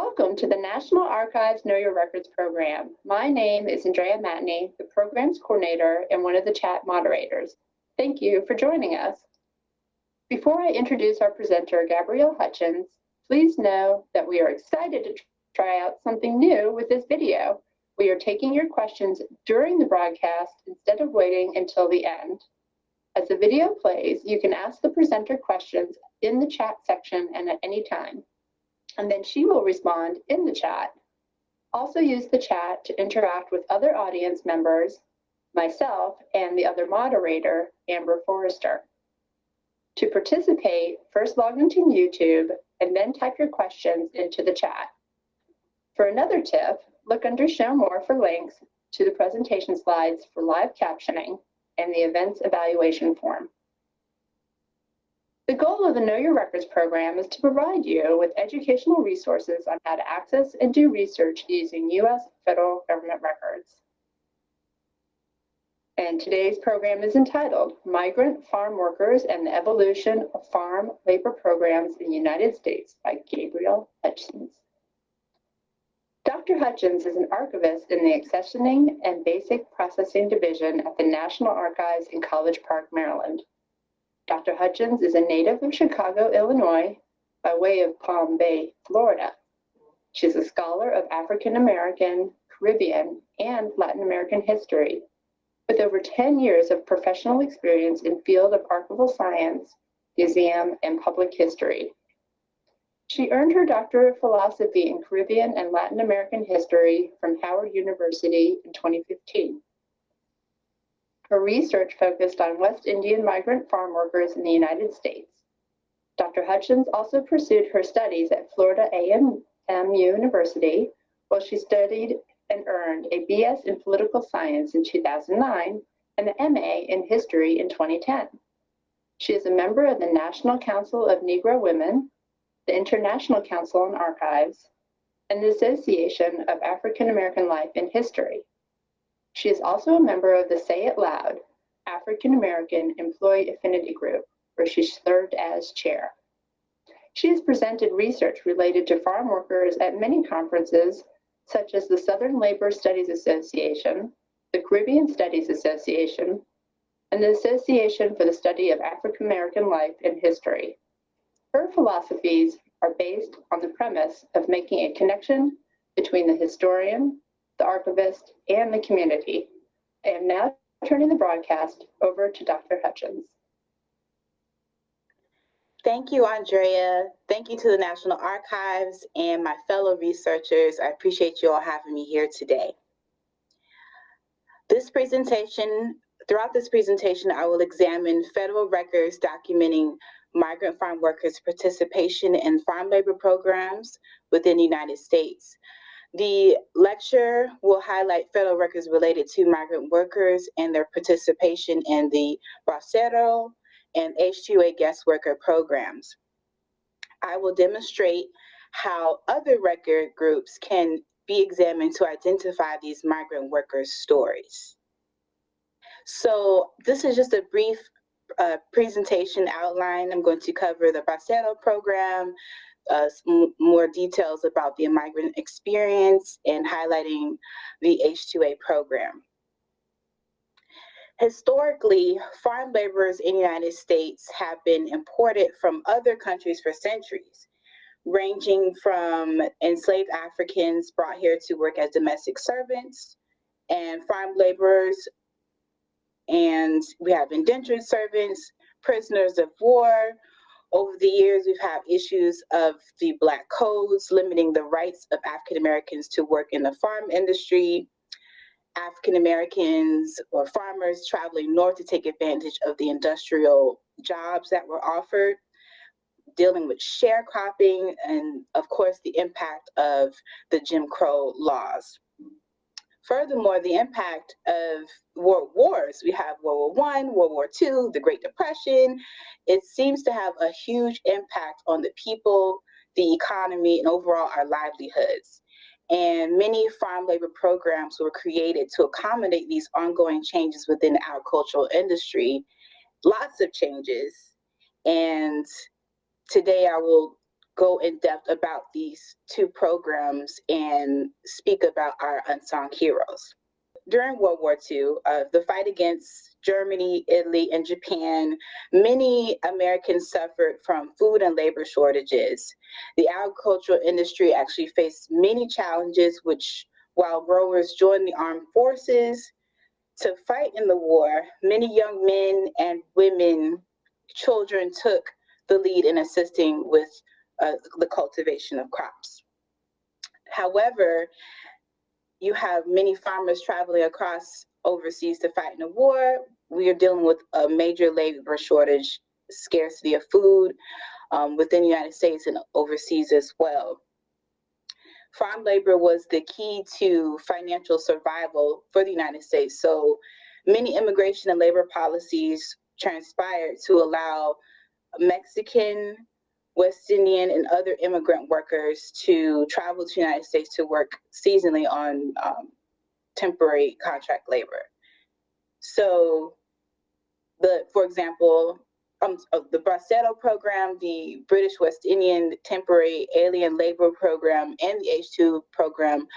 Welcome to the National Archives Know Your Records program. My name is Andrea Matney, the program's coordinator and one of the chat moderators. Thank you for joining us. Before I introduce our presenter, Gabrielle Hutchins, please know that we are excited to try out something new with this video. We are taking your questions during the broadcast instead of waiting until the end. As the video plays, you can ask the presenter questions in the chat section and at any time and then she will respond in the chat. Also use the chat to interact with other audience members, myself, and the other moderator, Amber Forrester. To participate, first log into YouTube and then type your questions into the chat. For another tip, look under Show More for links to the presentation slides for live captioning and the events evaluation form. The goal of the Know Your Records program is to provide you with educational resources on how to access and do research using U.S. federal government records. And today's program is entitled Migrant Farm Workers and the Evolution of Farm Labor Programs in the United States by Gabrielle Hutchins. Dr. Hutchins is an archivist in the Accessioning and Basic Processing Division at the National Archives in College Park, Maryland. Dr. Hutchins is a native of Chicago, Illinois, by way of Palm Bay, Florida. She's a scholar of African American, Caribbean, and Latin American history, with over 10 years of professional experience in field of archival science, museum, and public history. She earned her Doctor of Philosophy in Caribbean and Latin American history from Howard University in 2015. Her research focused on West Indian migrant farm workers in the United States. Dr. Hutchins also pursued her studies at Florida A&M University, while she studied and earned a BS in Political Science in 2009 and an MA in History in 2010. She is a member of the National Council of Negro Women, the International Council on Archives, and the Association of African American Life and History. She is also a member of the Say It Loud African American Employee Affinity Group, where she served as chair. She has presented research related to farm workers at many conferences, such as the Southern Labor Studies Association, the Caribbean Studies Association, and the Association for the Study of African American Life and History. Her philosophies are based on the premise of making a connection between the historian, the archivist, and the community. I am now turning the broadcast over to Dr. Hutchins. Thank you, Andrea. Thank you to the National Archives and my fellow researchers. I appreciate you all having me here today. This presentation, throughout this presentation, I will examine federal records documenting migrant farm workers' participation in farm labor programs within the United States. The lecture will highlight federal records related to migrant workers and their participation in the Bracero and H-2A guest worker programs. I will demonstrate how other record groups can be examined to identify these migrant workers' stories. So this is just a brief uh, presentation outline. I'm going to cover the Bracero program, uh, more details about the migrant experience and highlighting the H-2A program. Historically, farm laborers in the United States have been imported from other countries for centuries, ranging from enslaved Africans brought here to work as domestic servants and farm laborers, and we have indentured servants, prisoners of war, over the years, we've had issues of the Black codes limiting the rights of African Americans to work in the farm industry, African Americans or farmers traveling north to take advantage of the industrial jobs that were offered, dealing with sharecropping, and of course, the impact of the Jim Crow laws. Furthermore, the impact of world wars, we have World War One, World War Two, the Great Depression, it seems to have a huge impact on the people, the economy, and overall our livelihoods. And many farm labor programs were created to accommodate these ongoing changes within the agricultural industry. Lots of changes. And today I will go in depth about these two programs and speak about our unsung heroes. During World War II, uh, the fight against Germany, Italy, and Japan, many Americans suffered from food and labor shortages. The agricultural industry actually faced many challenges, which while growers joined the armed forces to fight in the war, many young men and women, children took the lead in assisting with uh, the cultivation of crops. However, you have many farmers traveling across overseas to fight in a war. We are dealing with a major labor shortage, scarcity of food um, within the United States and overseas as well. Farm labor was the key to financial survival for the United States. So many immigration and labor policies transpired to allow Mexican, West Indian, and other immigrant workers to travel to the United States to work seasonally on um, temporary contract labor. So, the for example, um, the Bracero program, the British West Indian temporary alien labor program, and the H2 program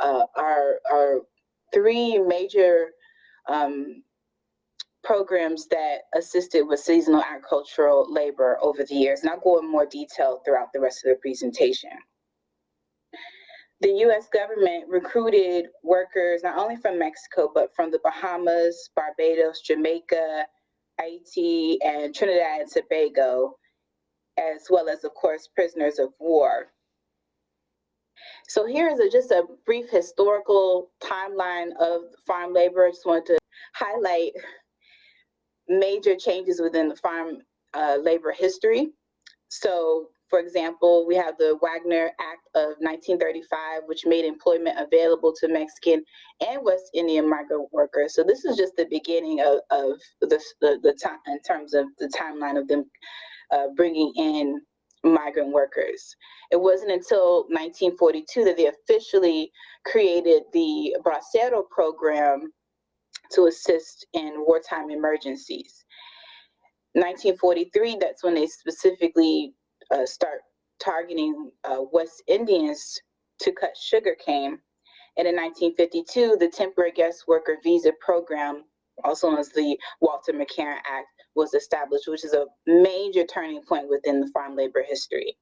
uh, are, are three major um, programs that assisted with seasonal agricultural labor over the years. And I'll go in more detail throughout the rest of the presentation. The US government recruited workers not only from Mexico, but from the Bahamas, Barbados, Jamaica, Haiti, and Trinidad and Tobago, as well as, of course, prisoners of war. So here is a, just a brief historical timeline of farm labor. I just wanted to highlight major changes within the farm uh, labor history. So, for example, we have the Wagner Act of 1935, which made employment available to Mexican and West Indian migrant workers. So this is just the beginning of, of the, the, the time in terms of the timeline of them uh, bringing in migrant workers. It wasn't until 1942 that they officially created the Bracero program to assist in wartime emergencies. 1943, that's when they specifically uh, start targeting uh, West Indians to cut sugar cane. And in 1952, the Temporary Guest Worker Visa Program, also known as the Walter McCarran Act, was established, which is a major turning point within the farm labor history.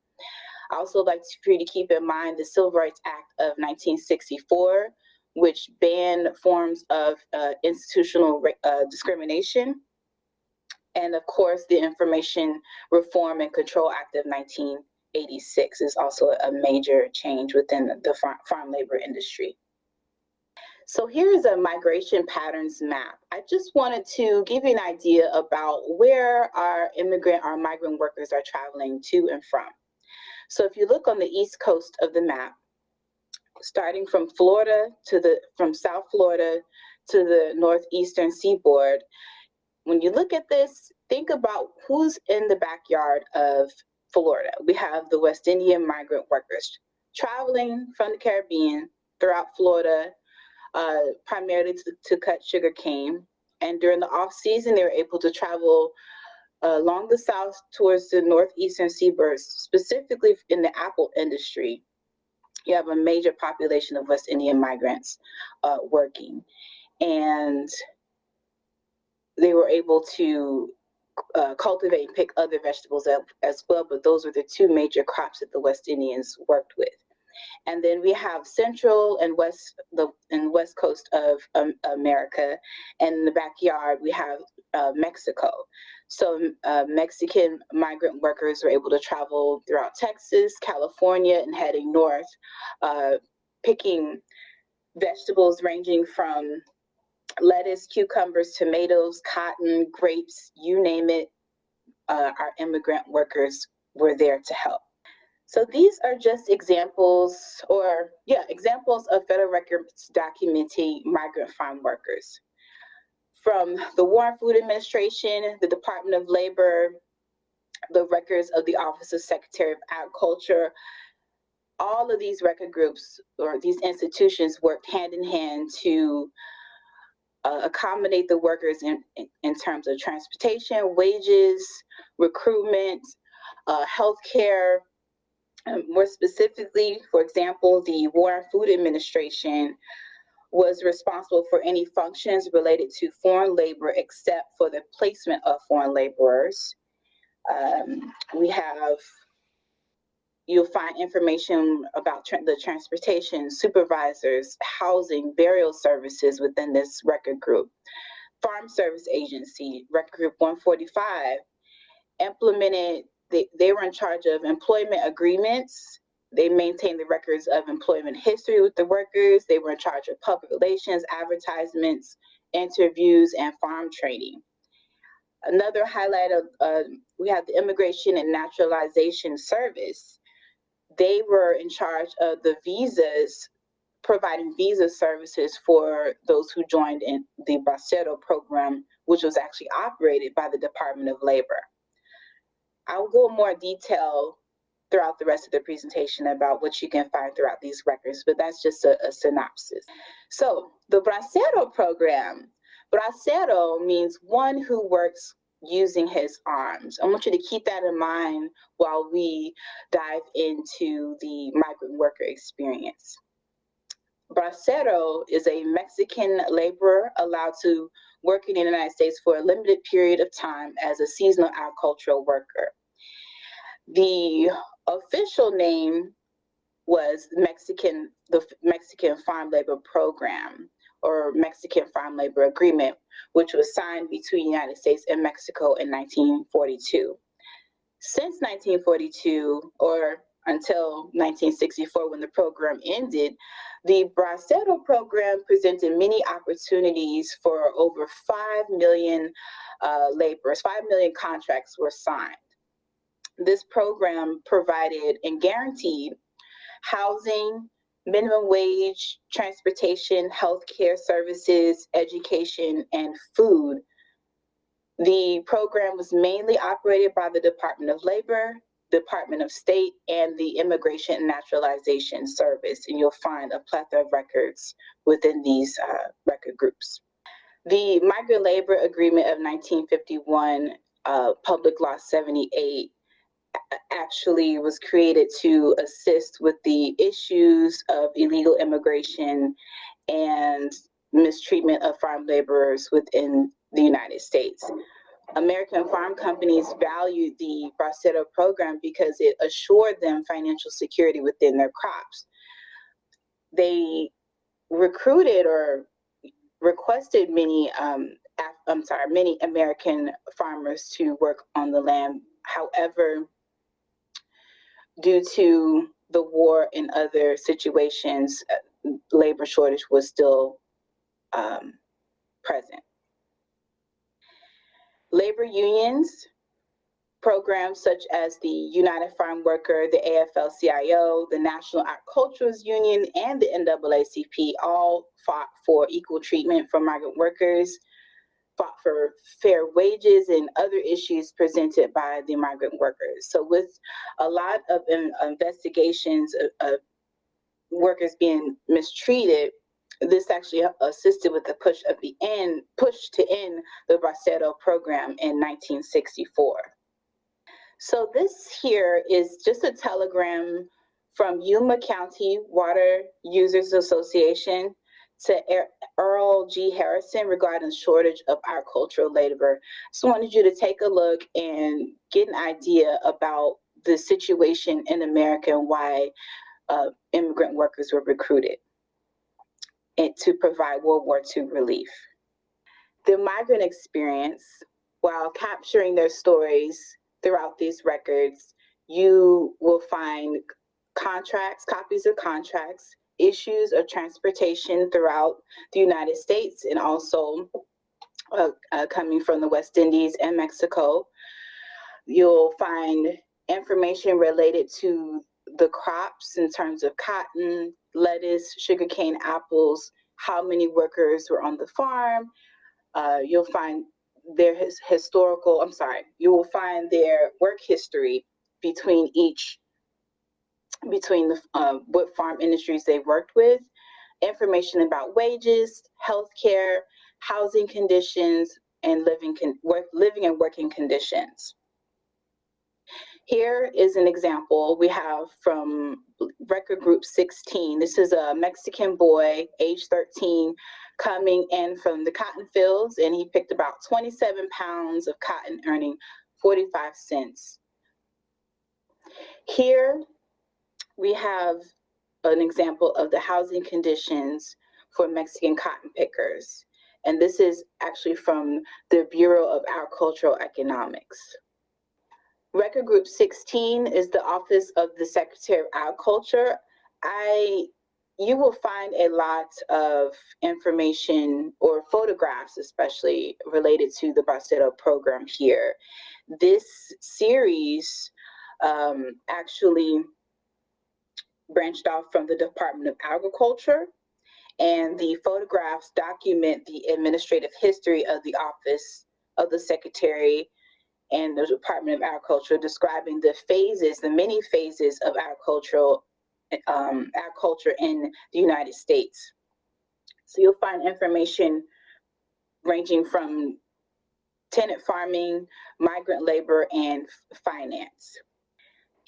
I also like for you to keep in mind the Civil Rights Act of 1964, which banned forms of uh, institutional uh, discrimination. And of course, the Immigration Reform and Control Act of 1986 is also a major change within the farm, farm labor industry. So here is a migration patterns map. I just wanted to give you an idea about where our immigrant, our migrant workers are traveling to and from. So if you look on the east coast of the map, starting from Florida to the, from South Florida to the northeastern seaboard, when you look at this, think about who's in the backyard of Florida. We have the West Indian migrant workers traveling from the Caribbean throughout Florida, uh, primarily to, to cut sugar cane. And during the off season, they were able to travel uh, along the south towards the northeastern seaboard, specifically in the apple industry you have a major population of West Indian migrants uh, working. And they were able to uh, cultivate and pick other vegetables as, as well, but those were the two major crops that the West Indians worked with. And then we have central and west the and west coast of um, America, and in the backyard we have uh, Mexico. So uh, Mexican migrant workers were able to travel throughout Texas, California, and heading north, uh, picking vegetables ranging from lettuce, cucumbers, tomatoes, cotton, grapes, you name it. Uh, our immigrant workers were there to help. So these are just examples, or yeah, examples of federal records documenting migrant farm workers from the War Food Administration, the Department of Labor, the records of the Office of Secretary of Agriculture. All of these record groups or these institutions worked hand in hand to uh, accommodate the workers in, in, terms of transportation, wages, recruitment, uh, health care, Um, more specifically, for example, the War Food Administration was responsible for any functions related to foreign labor except for the placement of foreign laborers. Um, we have, you'll find information about tra the transportation, supervisors, housing, burial services within this record group. Farm Service Agency, Record Group 145, implemented, they, they were in charge of employment agreements, they maintained the records of employment history with the workers. They were in charge of public relations, advertisements, interviews, and farm training. Another highlight of, uh, we have the Immigration and Naturalization Service. They were in charge of the visas, providing visa services for those who joined in the Bracero program, which was actually operated by the Department of Labor. I'll go more detail throughout the rest of the presentation about what you can find throughout these records, but that's just a, a synopsis. So the Bracero program, Bracero means one who works using his arms. I want you to keep that in mind while we dive into the migrant worker experience. Bracero is a Mexican laborer allowed to work in the United States for a limited period of time as a seasonal agricultural worker. The official name was Mexican, the Mexican Farm Labor Program or Mexican Farm Labor Agreement, which was signed between the United States and Mexico in 1942. Since 1942, or until 1964 when the program ended, the Bracero program presented many opportunities for over 5 million uh, laborers, 5 million contracts were signed this program provided and guaranteed housing, minimum wage, transportation, healthcare services, education, and food. The program was mainly operated by the Department of Labor, Department of State, and the Immigration and Naturalization Service, and you'll find a plethora of records within these uh, record groups. The Migrant Labor Agreement of 1951, uh, Public Law 78, actually was created to assist with the issues of illegal immigration and mistreatment of farm laborers within the United States. American farm companies valued the Bracero program because it assured them financial security within their crops. They recruited or requested many, um, I'm sorry, many American farmers to work on the land. However, due to the war and other situations, uh, labor shortage was still um, present. Labor unions, programs such as the United Farm Worker, the AFL-CIO, the National Agriculturals Union, and the NAACP all fought for equal treatment for migrant workers fought for fair wages and other issues presented by the migrant workers. So with a lot of investigations of, of workers being mistreated, this actually assisted with the push of the end, push to end the Bracero program in 1964. So this here is just a telegram from Yuma County Water Users Association to Earl G. Harrison regarding shortage of agricultural labor. So I wanted you to take a look and get an idea about the situation in America and why uh, immigrant workers were recruited and to provide World War II relief. The migrant experience, while capturing their stories throughout these records, you will find contracts, copies of contracts, issues of transportation throughout the United States and also uh, uh, coming from the West Indies and Mexico. You'll find information related to the crops in terms of cotton, lettuce, sugarcane, apples, how many workers were on the farm. Uh, you'll find their his historical, I'm sorry, you will find their work history between each between the uh, what farm industries they worked with, information about wages, healthcare, housing conditions, and living con work, living and working conditions. Here is an example we have from record group 16. This is a Mexican boy, age 13, coming in from the cotton fields, and he picked about 27 pounds of cotton, earning 45 cents. Here we have an example of the housing conditions for Mexican cotton pickers. And this is actually from the Bureau of Agricultural Economics. Record Group 16 is the Office of the Secretary of Agriculture. I you will find a lot of information or photographs, especially related to the Bracero program here. This series um, actually branched off from the Department of Agriculture, and the photographs document the administrative history of the Office of the Secretary and the Department of Agriculture, describing the phases, the many phases of agricultural um, agriculture in the United States. So you'll find information ranging from tenant farming, migrant labor, and finance.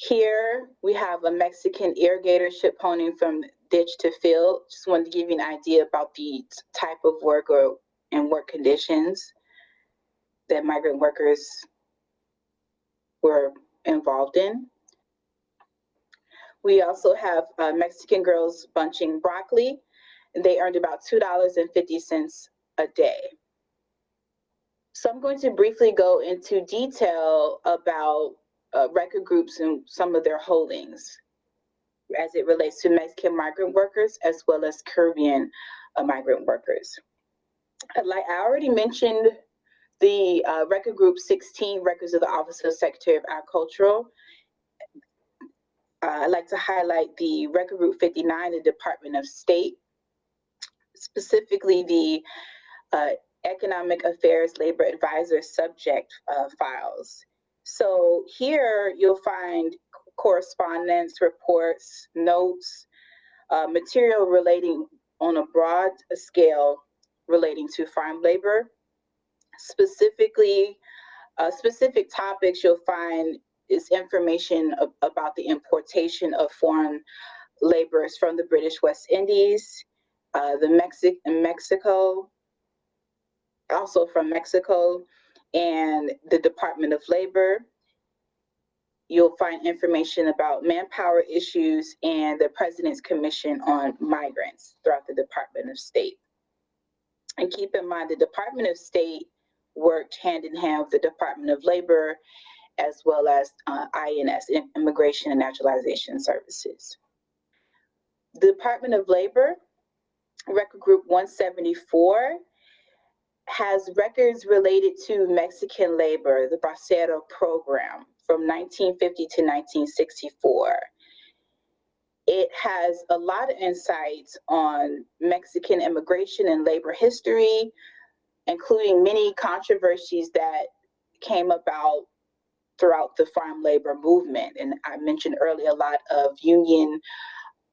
Here we have a Mexican irrigator ship ponying from ditch to field. Just wanted to give you an idea about the type of work or and work conditions that migrant workers were involved in. We also have uh, Mexican girls bunching broccoli. And they earned about $2.50 a day. So I'm going to briefly go into detail about uh, record groups and some of their holdings as it relates to Mexican migrant workers as well as Caribbean uh, migrant workers. Like I already mentioned the uh, record group 16 records of the Office of Secretary of Agricultural uh, I'd like to highlight the Record Group 59, the Department of State, specifically the uh, Economic Affairs Labor Advisor subject uh, files. So here you'll find correspondence, reports, notes, uh, material relating on a broad scale relating to farm labor. Specifically, uh, specific topics you'll find is information about the importation of foreign laborers from the British West Indies, uh, the Mexic Mexico, also from Mexico, and the Department of Labor. You'll find information about manpower issues and the President's Commission on Migrants throughout the Department of State. And keep in mind, the Department of State worked hand in hand with the Department of Labor as well as uh, INS, Immigration and Naturalization Services. The Department of Labor, Record Group 174, has records related to Mexican labor, the Bracero program from 1950 to 1964. It has a lot of insights on Mexican immigration and labor history, including many controversies that came about throughout the farm labor movement. And I mentioned earlier a lot of union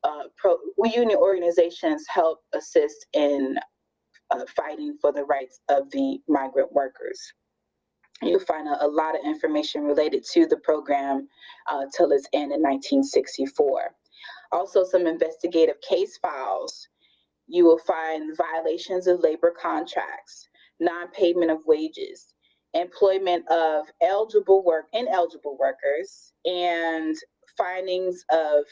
uh, pro, union organizations help assist in uh, fighting for the rights of the migrant workers. You'll find a, a lot of information related to the program uh, till its end in 1964. Also, some investigative case files. You will find violations of labor contracts, non-payment of wages, employment of eligible work, ineligible workers, and findings of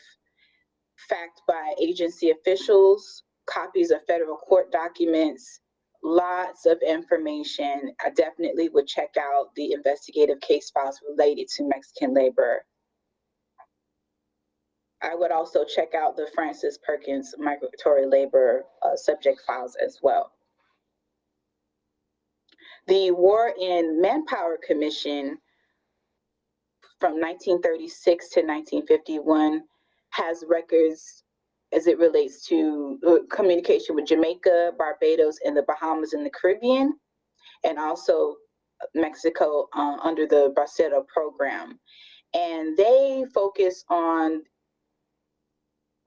fact by agency officials, copies of federal court documents, lots of information. I definitely would check out the investigative case files related to Mexican labor. I would also check out the Frances Perkins migratory labor uh, subject files as well. The War and Manpower Commission from 1936 to 1951 has records as it relates to uh, communication with Jamaica, Barbados, and the Bahamas in the Caribbean, and also Mexico uh, under the Bracero program. And they focus on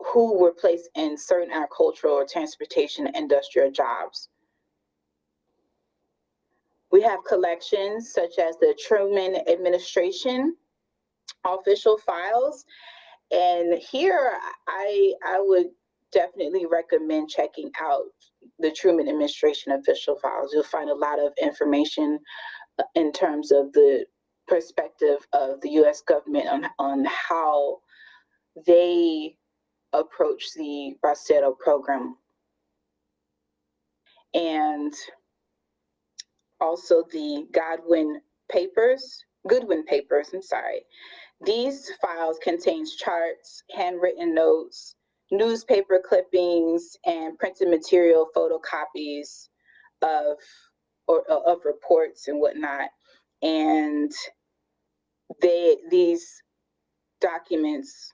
who were placed in certain agricultural or transportation industrial jobs. We have collections such as the Truman administration official files. And here I, I would definitely recommend checking out the Truman administration official files. You'll find a lot of information uh, in terms of the perspective of the US government on, on how they approach the Bracero program. And also the Godwin papers, Goodwin papers, I'm sorry. These files contains charts, handwritten notes, newspaper clippings, and printed material photocopies of or of reports and whatnot. And they these documents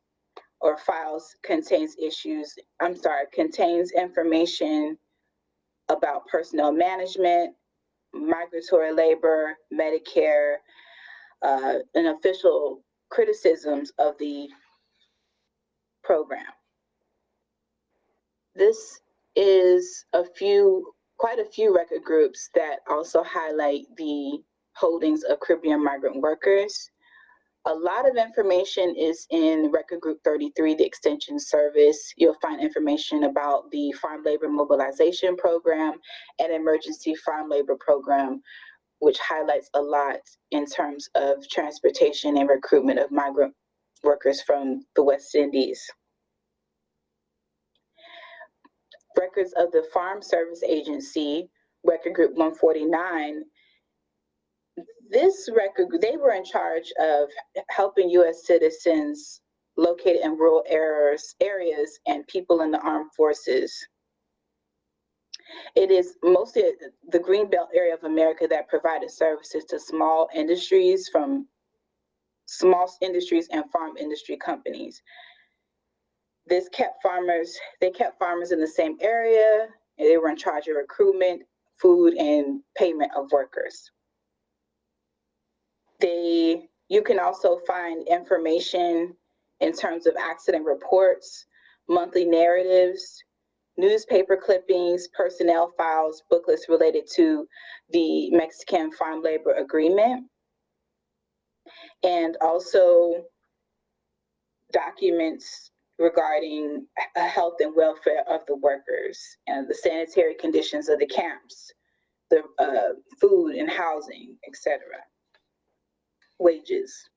or files contains issues, I'm sorry, contains information about personnel management, migratory labor, Medicare, uh, and official criticisms of the program. This is a few, quite a few record groups that also highlight the holdings of Caribbean migrant workers a lot of information is in Record Group 33, the Extension Service. You'll find information about the Farm Labor Mobilization Program and Emergency Farm Labor Program, which highlights a lot in terms of transportation and recruitment of migrant workers from the West Indies. Records of the Farm Service Agency, Record Group 149, this record, they were in charge of helping U.S. citizens located in rural areas, areas and people in the armed forces. It is mostly the Greenbelt area of America that provided services to small industries from small industries and farm industry companies. This kept farmers, they kept farmers in the same area, they were in charge of recruitment, food, and payment of workers. They, you can also find information in terms of accident reports, monthly narratives, newspaper clippings, personnel files, booklets related to the Mexican Farm Labor Agreement, and also documents regarding health and welfare of the workers and the sanitary conditions of the camps, the uh, food and housing, etc wages.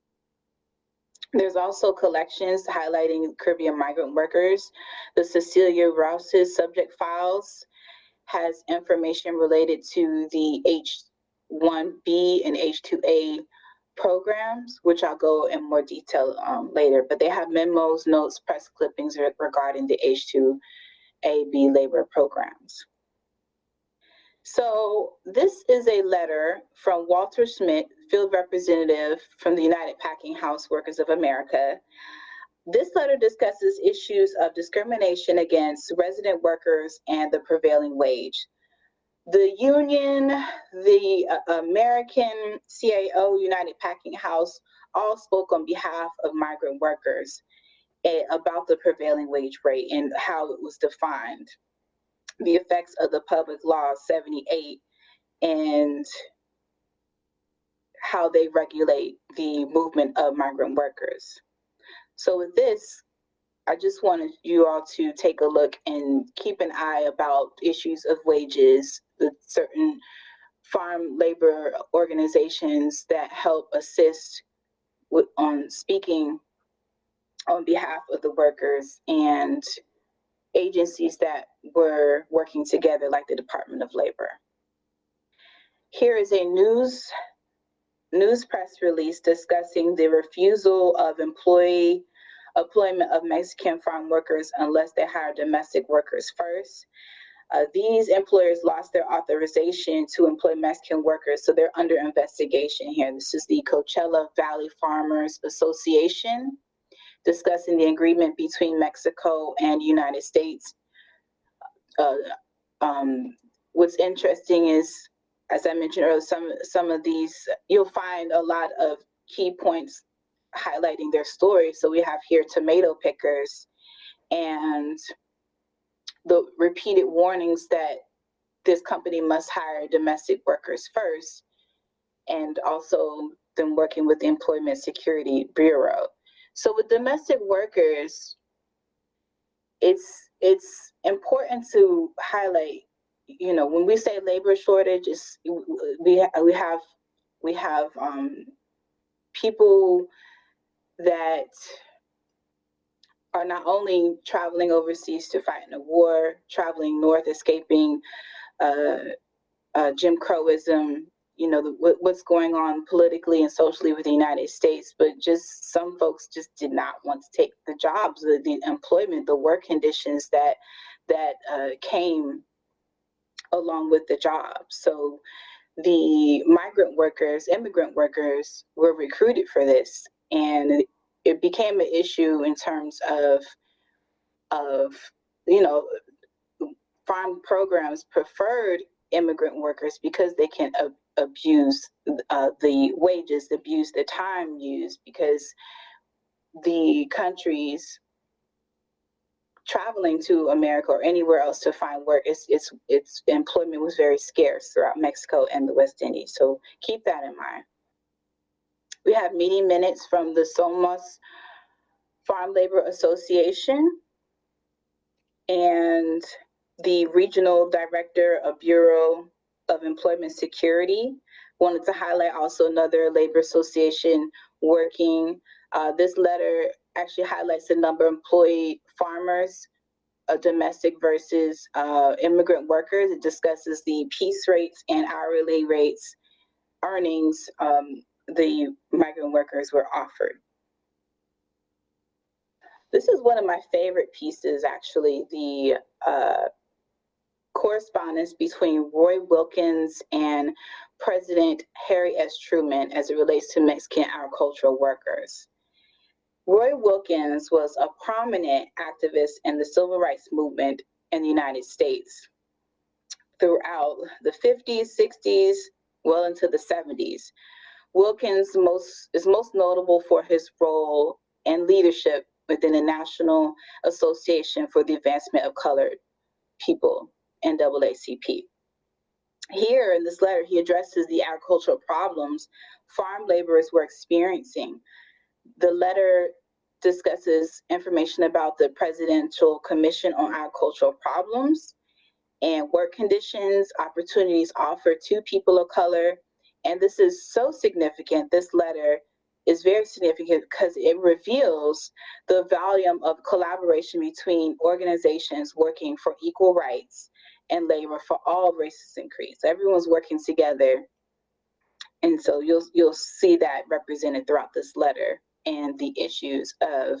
There's also collections highlighting Caribbean migrant workers. The Cecilia Rouse's subject files has information related to the H1B and H2A programs, which I'll go in more detail um, later, but they have memos, notes, press clippings regarding the H2AB labor programs. So this is a letter from Walter Schmidt, field representative from the United Packing House Workers of America. This letter discusses issues of discrimination against resident workers and the prevailing wage. The union, the uh, American CAO, United Packing House, all spoke on behalf of migrant workers eh, about the prevailing wage rate and how it was defined the effects of the public law 78 and how they regulate the movement of migrant workers. So with this, I just wanted you all to take a look and keep an eye about issues of wages, the certain farm labor organizations that help assist with on speaking on behalf of the workers and agencies that were working together, like the Department of Labor. Here is a news news press release discussing the refusal of employee employment of Mexican farm workers unless they hire domestic workers first. Uh, these employers lost their authorization to employ Mexican workers, so they're under investigation here. This is the Coachella Valley Farmers Association discussing the agreement between Mexico and United States. Uh, um, what's interesting is, as I mentioned earlier, some some of these you'll find a lot of key points highlighting their story. So we have here tomato pickers and the repeated warnings that this company must hire domestic workers first, and also them working with the Employment Security Bureau. So with domestic workers, it's it's important to highlight, you know, when we say labor shortage, it's, we we have we have um, people that are not only traveling overseas to fight in a war, traveling north, escaping uh, uh, Jim Crowism, you know, the, what, what's going on politically and socially with the United States, but just some folks just did not want to take the jobs, the, the employment, the work conditions that that uh, came along with the job. So the migrant workers, immigrant workers were recruited for this. And it became an issue in terms of, of you know, farm programs preferred immigrant workers because they can ab abuse uh, the wages, abuse the time used because the countries traveling to America or anywhere else to find work, its its its employment was very scarce throughout Mexico and the West Indies. So keep that in mind. We have meeting minutes from the Somos Farm Labor Association and the Regional Director of Bureau of Employment Security. Wanted to highlight also another labor association working. Uh, this letter actually highlights the number of employed farmers, uh, domestic versus uh, immigrant workers. It discusses the piece rates and hourly rates earnings um, the migrant workers were offered. This is one of my favorite pieces, actually, the uh, correspondence between Roy Wilkins and President Harry S. Truman as it relates to Mexican agricultural workers. Roy Wilkins was a prominent activist in the civil rights movement in the United States throughout the 50s, 60s, well into the 70s. Wilkins most, is most notable for his role and leadership within the National Association for the Advancement of Colored People, NAACP. Here in this letter, he addresses the agricultural problems farm laborers were experiencing the letter discusses information about the Presidential Commission on Agricultural Problems and work conditions, opportunities offered to people of color. And this is so significant, this letter is very significant because it reveals the volume of collaboration between organizations working for equal rights and labor for all races and creeds. Everyone's working together. And so you'll you'll see that represented throughout this letter and the issues of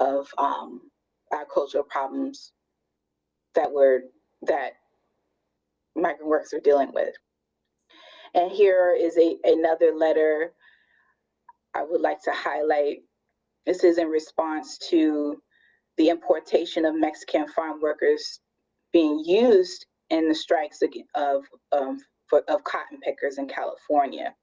of um, agricultural problems that were that migrant workers are dealing with. And here is a another letter I would like to highlight. This is in response to the importation of Mexican farm workers being used in the strikes of, um, for, of cotton pickers in California.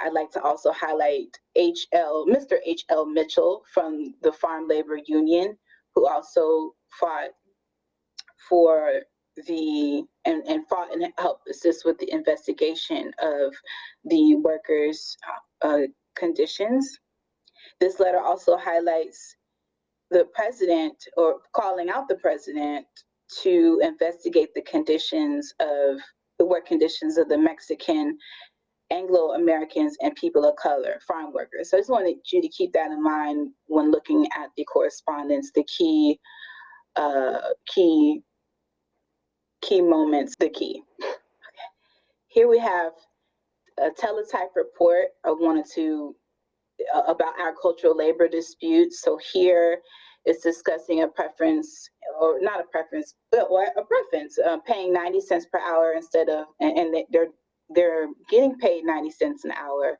I'd like to also highlight HL, Mr. H.L. Mitchell from the Farm Labor Union, who also fought for the and, and fought and helped assist with the investigation of the workers' uh, conditions. This letter also highlights the president or calling out the president to investigate the conditions of the work conditions of the Mexican Anglo Americans and people of color, farm workers. So I just wanted you to keep that in mind when looking at the correspondence, the key, uh, key, key moments, the key. Okay. Here we have a teletype report. I wanted to uh, about agricultural labor disputes. So here it's discussing a preference or not a preference, but what a preference, uh, paying 90 cents per hour instead of, and, and they're they're getting paid 90 cents an hour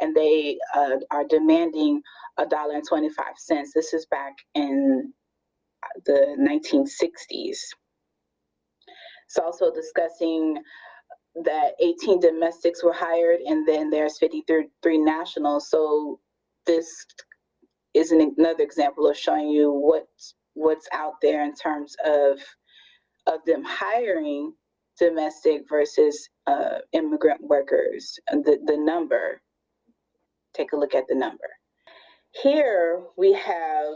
and they uh, are demanding a dollar and 25 cents. This is back in the 1960s. It's also discussing that 18 domestics were hired and then there's 53 nationals. So this is an, another example of showing you what's, what's out there in terms of, of them hiring domestic versus uh, immigrant workers, the, the number take a look at the number. Here we have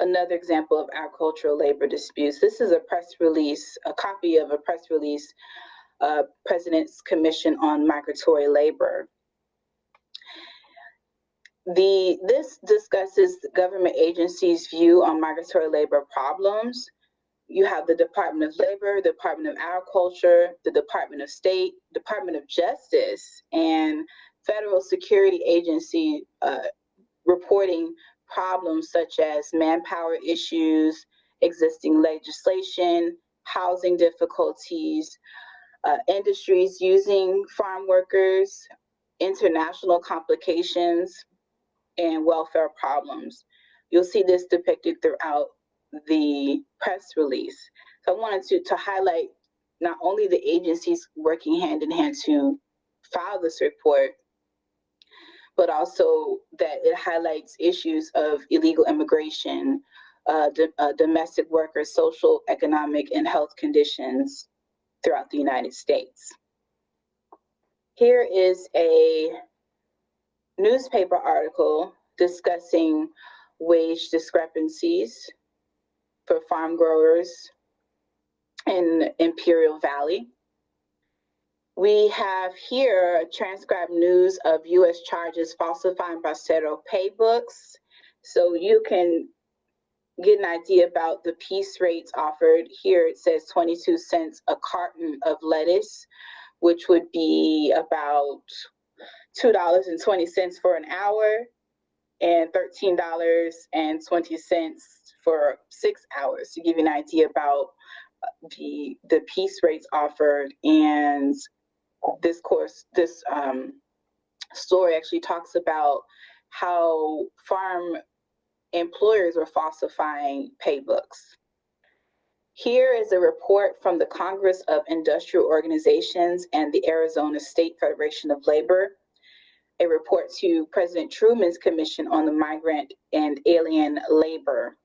another example of agricultural labor disputes. This is a press release, a copy of a press release, uh, President's Commission on Migratory Labor. The, this discusses government agencies' view on migratory labor problems. You have the Department of Labor, the Department of Agriculture, the Department of State, Department of Justice, and federal security agency uh, reporting problems such as manpower issues, existing legislation, housing difficulties, uh, industries using farm workers, international complications, and welfare problems. You'll see this depicted throughout the press release. So I wanted to, to highlight not only the agencies working hand in hand to file this report, but also that it highlights issues of illegal immigration, uh, uh, domestic workers, social, economic, and health conditions throughout the United States. Here is a newspaper article discussing wage discrepancies for farm growers in Imperial Valley. We have here transcribed news of U.S. charges falsifying Bracero pay books. So you can get an idea about the piece rates offered. Here it says 22 cents a carton of lettuce, which would be about $2.20 for an hour and $13.20 for six hours to give you an idea about the the piece rates offered and this course, this um, story actually talks about how farm employers were falsifying pay books. Here is a report from the Congress of Industrial Organizations and the Arizona State Federation of Labor, a report to President Truman's Commission on the Migrant and Alien Labor.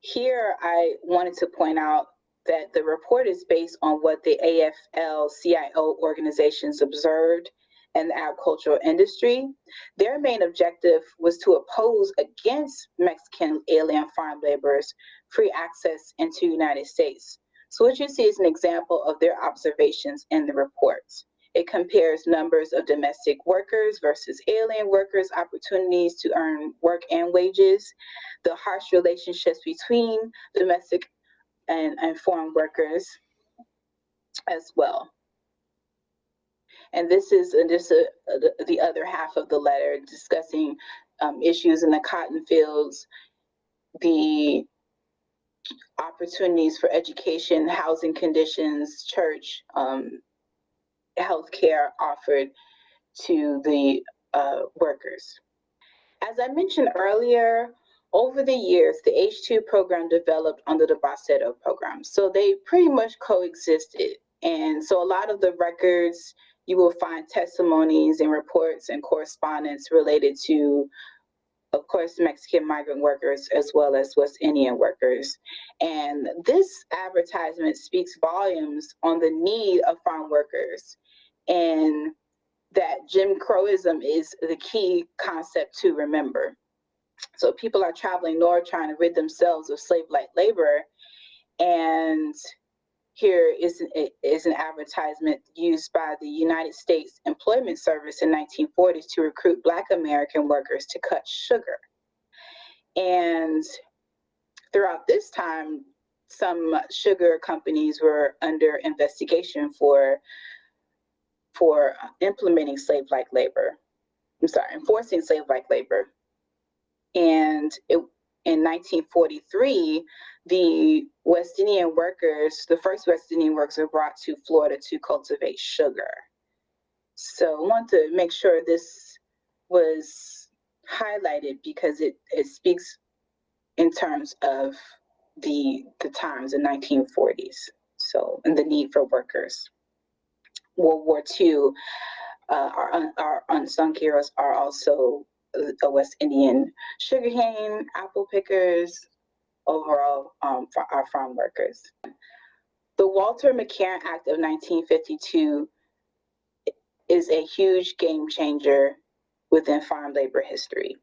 Here, I wanted to point out that the report is based on what the AFL-CIO organizations observed in the agricultural industry. Their main objective was to oppose against Mexican alien farm laborers free access into United States. So what you see is an example of their observations in the reports. It compares numbers of domestic workers versus alien workers' opportunities to earn work and wages, the harsh relationships between domestic and, and foreign workers as well. And this is just a, a, the other half of the letter discussing um, issues in the cotton fields, the opportunities for education, housing conditions, church, um, healthcare offered to the uh, workers. As I mentioned earlier, over the years, the H2 program developed under the Bracero program. So they pretty much coexisted. And so a lot of the records, you will find testimonies and reports and correspondence related to, of course, Mexican migrant workers as well as West Indian workers. And this advertisement speaks volumes on the need of farm workers and that Jim Crowism is the key concept to remember. So people are traveling north trying to rid themselves of slave-like labor. And here is an, is an advertisement used by the United States Employment Service in 1940s to recruit Black American workers to cut sugar. And throughout this time, some sugar companies were under investigation for for implementing slave-like labor. I'm sorry, enforcing slave-like labor. And it, in 1943, the West Indian workers, the first West Indian workers were brought to Florida to cultivate sugar. So I want to make sure this was highlighted because it, it speaks in terms of the, the times, in the 1940s. So, and the need for workers. World War II, uh, our, our unsung heroes are also the West Indian sugarcane, apple pickers, overall um, for our farm workers. The Walter McCarran Act of 1952 is a huge game changer within farm labor history.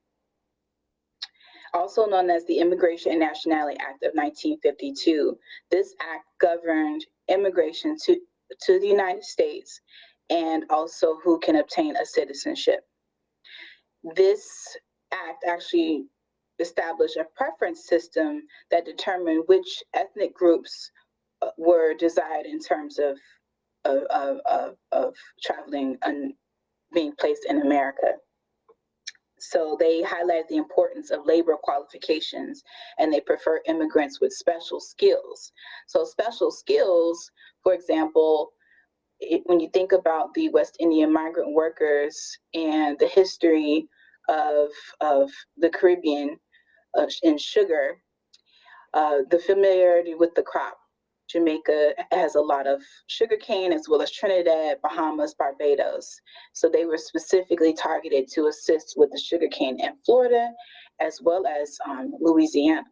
Also known as the Immigration and Nationality Act of 1952, this act governed immigration to, to the United States and also who can obtain a citizenship. This act actually established a preference system that determined which ethnic groups uh, were desired in terms of of, of, of, of traveling and being placed in America. So they highlight the importance of labor qualifications and they prefer immigrants with special skills. So special skills, for example, it, when you think about the West Indian migrant workers and the history of, of the Caribbean uh, in sugar, uh, the familiarity with the crop, Jamaica has a lot of sugarcane as well as Trinidad, Bahamas, Barbados. So they were specifically targeted to assist with the sugarcane in Florida as well as um, Louisiana.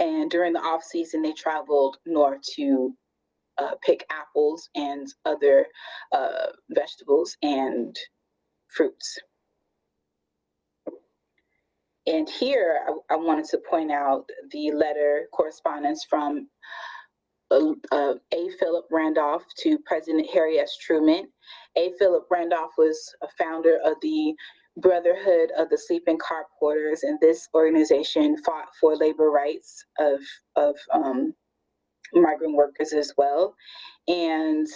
And during the off season, they traveled north to uh, pick apples and other uh, vegetables and fruits. And here I, I wanted to point out the letter correspondence from uh, A. Philip Randolph to President Harry S. Truman. A. Philip Randolph was a founder of the Brotherhood of the Sleeping Car Porters, and this organization fought for labor rights of, of um, migrant workers as well. And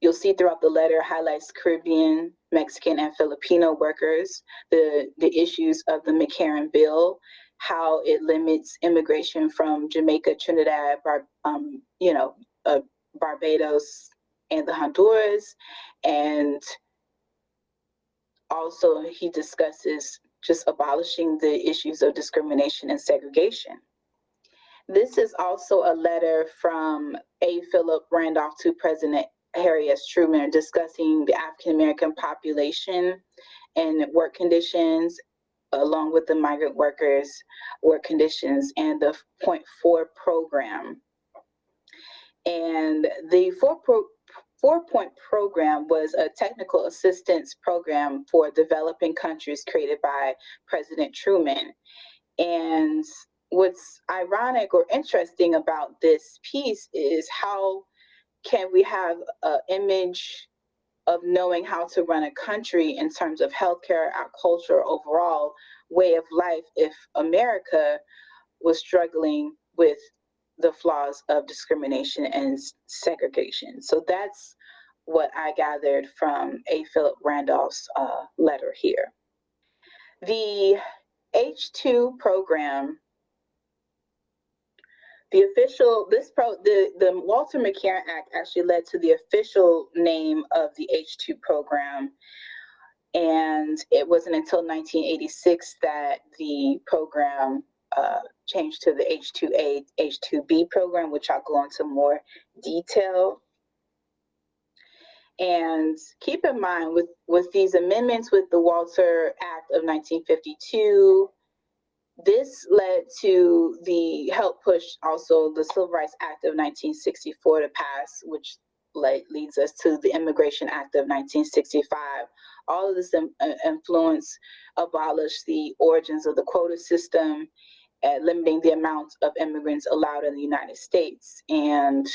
you'll see throughout the letter highlights Caribbean, Mexican, and Filipino workers, the, the issues of the McCarran Bill, how it limits immigration from Jamaica, Trinidad, Bar, um, you know, uh, Barbados, and the Honduras. And also he discusses just abolishing the issues of discrimination and segregation. This is also a letter from A. Philip Randolph to President Harry S. Truman discussing the African American population and work conditions along with the migrant workers work conditions and the point four program. And the four pro four point program was a technical assistance program for developing countries created by President Truman. And what's ironic or interesting about this piece is how can we have an image of knowing how to run a country in terms of healthcare, our culture, overall way of life if America was struggling with the flaws of discrimination and segregation. So that's what I gathered from A. Philip Randolph's uh, letter here. The H2 program the official, this pro, the, the Walter McCarran Act actually led to the official name of the H2 program. And it wasn't until 1986 that the program uh, changed to the H2A, H2B program, which I'll go into more detail. And keep in mind with, with these amendments with the Walter Act of 1952, this led to the help push also the Civil Rights Act of 1964 to pass, which led, leads us to the Immigration Act of 1965. All of this in, uh, influence abolished the origins of the quota system, uh, limiting the amount of immigrants allowed in the United States. And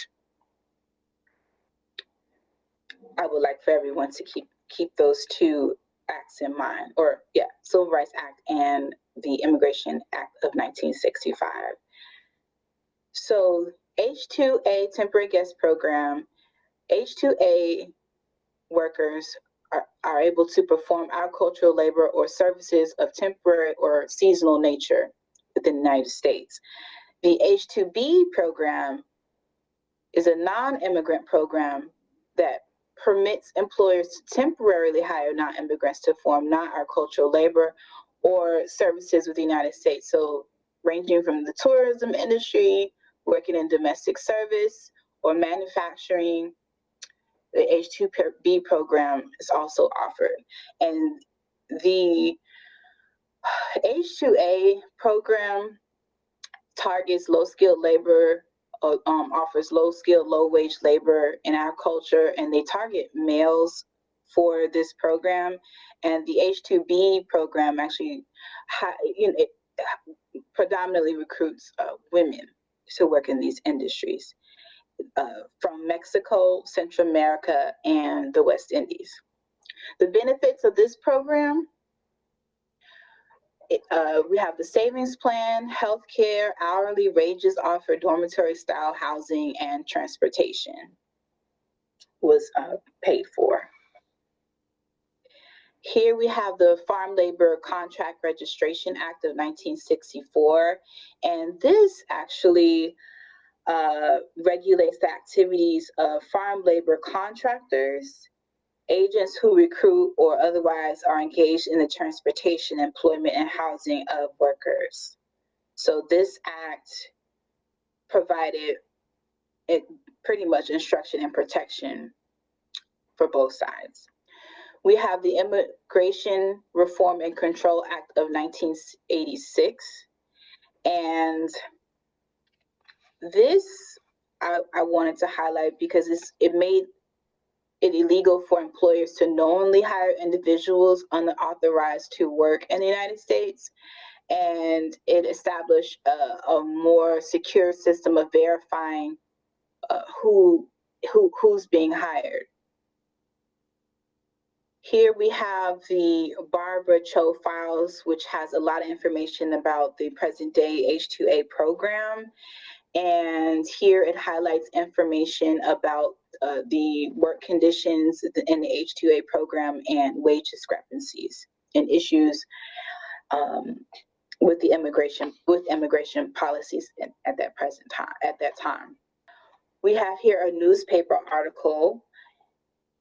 I would like for everyone to keep keep those two acts in mind, or yeah, Civil Rights Act and the Immigration Act of 1965. So H-2A temporary guest program, H-2A workers are, are able to perform agricultural labor or services of temporary or seasonal nature within the United States. The H-2B program is a non-immigrant program that permits employers to temporarily hire non-immigrants to perform non-agricultural labor or services with the United States. So ranging from the tourism industry, working in domestic service or manufacturing, the H2B program is also offered. And the H2A program targets low skilled labor, uh, um, offers low skilled, low wage labor in agriculture, and they target males for this program. And the H-2B program actually, you know, it predominantly recruits uh, women to work in these industries uh, from Mexico, Central America, and the West Indies. The benefits of this program uh, we have the savings plan, healthcare, hourly wages offered, dormitory style housing, and transportation was uh, paid for. Here we have the Farm Labor Contract Registration Act of 1964, and this actually uh, regulates the activities of farm labor contractors agents who recruit or otherwise are engaged in the transportation, employment, and housing of workers. So this act provided it pretty much instruction and protection for both sides. We have the Immigration Reform and Control Act of 1986. And this I, I wanted to highlight because it made it illegal for employers to knowingly hire individuals unauthorized to work in the United States. And it established a, a more secure system of verifying uh, who, who, who's being hired. Here we have the Barbara Cho files, which has a lot of information about the present day H-2A program. And here it highlights information about uh, the work conditions in the H-2A program and wage discrepancies and issues um, with the immigration with immigration policies at that present time at that time. We have here a newspaper article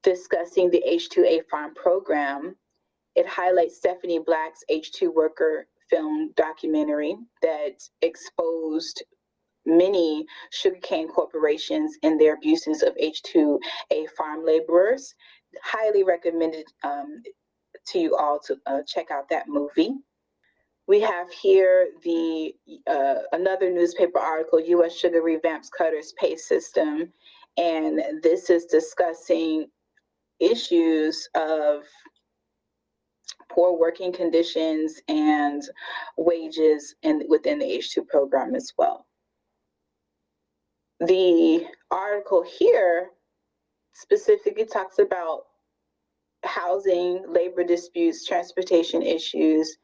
discussing the H-2A farm program. It highlights Stephanie Black's H-2 worker film documentary that exposed many sugarcane corporations and their abuses of H2A farm laborers. Highly recommended um, to you all to uh, check out that movie. We have here the uh, another newspaper article, U.S. Sugar Revamps Cutter's Pay System, and this is discussing issues of poor working conditions and wages and within the H2 program as well. The article here specifically talks about housing, labor disputes, transportation issues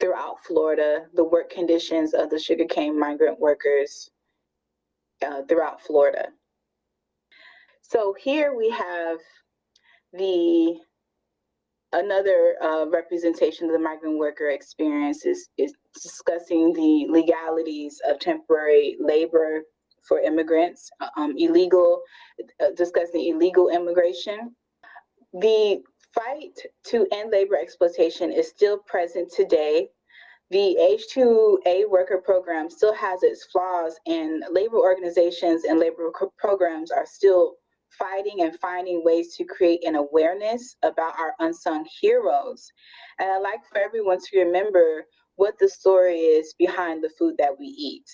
throughout Florida, the work conditions of the sugarcane migrant workers uh, throughout Florida. So here we have the another uh, representation of the migrant worker experience is, is discussing the legalities of temporary labor for immigrants, um, illegal, uh, discussing illegal immigration. The fight to end labor exploitation is still present today. The H-2A worker program still has its flaws and labor organizations and labor programs are still fighting and finding ways to create an awareness about our unsung heroes. And I'd like for everyone to remember what the story is behind the food that we eat.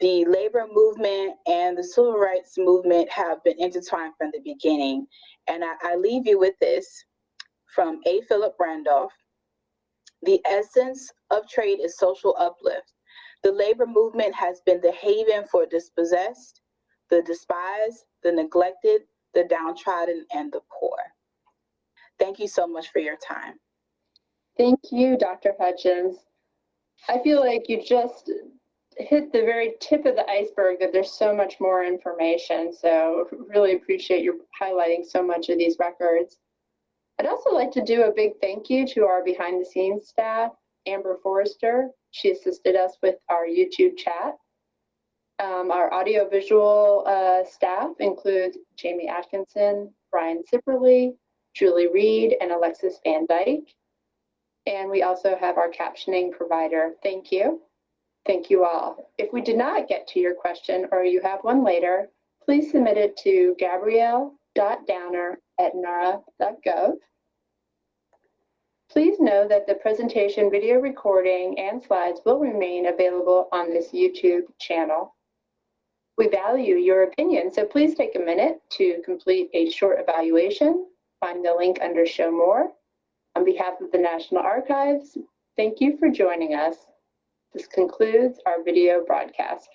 The labor movement and the civil rights movement have been intertwined from the beginning. And I, I leave you with this from A. Philip Randolph. The essence of trade is social uplift. The labor movement has been the haven for dispossessed, the despised, the neglected, the downtrodden, and the poor. Thank you so much for your time. Thank you, Dr. Hutchins. I feel like you just hit the very tip of the iceberg that there's so much more information. So really appreciate you highlighting so much of these records. I'd also like to do a big thank you to our behind the scenes staff, Amber Forrester. She assisted us with our YouTube chat. Um, our audiovisual uh, staff includes Jamie Atkinson, Brian Sipperly, Julie Reed, and Alexis Van Dyke. And we also have our captioning provider. Thank you. Thank you all. If we did not get to your question or you have one later, please submit it to gabrielle.downer at nara.gov. Please know that the presentation video recording and slides will remain available on this YouTube channel. We value your opinion, so please take a minute to complete a short evaluation Find the link under Show More. On behalf of the National Archives, thank you for joining us. This concludes our video broadcast.